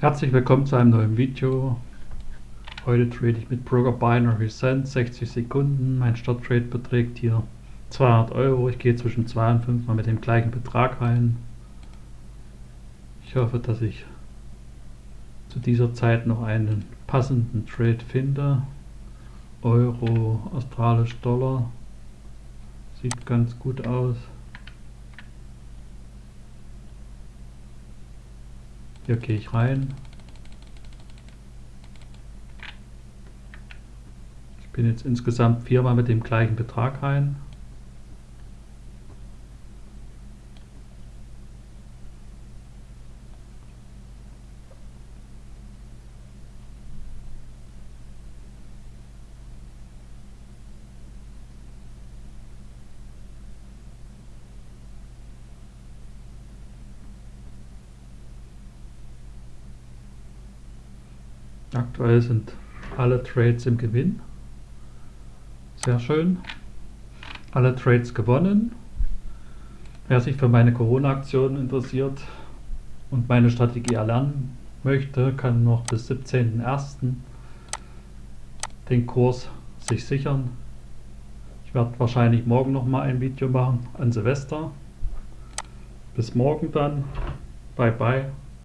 Herzlich willkommen zu einem neuen Video. Heute trade ich mit Broker Binary Cent 60 Sekunden. Mein Starttrade beträgt hier 200 Euro. Ich gehe zwischen 2 und 5 mal mit dem gleichen Betrag rein. Ich hoffe, dass ich zu dieser Zeit noch einen passenden Trade finde. Euro, australisch Dollar. Sieht ganz gut aus. Hier gehe ich rein. Ich bin jetzt insgesamt viermal mit dem gleichen Betrag rein. Aktuell sind alle Trades im Gewinn. Sehr schön. Alle Trades gewonnen. Wer sich für meine Corona-Aktion interessiert und meine Strategie erlernen möchte, kann noch bis 17.01. den Kurs sich sichern. Ich werde wahrscheinlich morgen noch mal ein Video machen an Silvester. Bis morgen dann. Bye bye.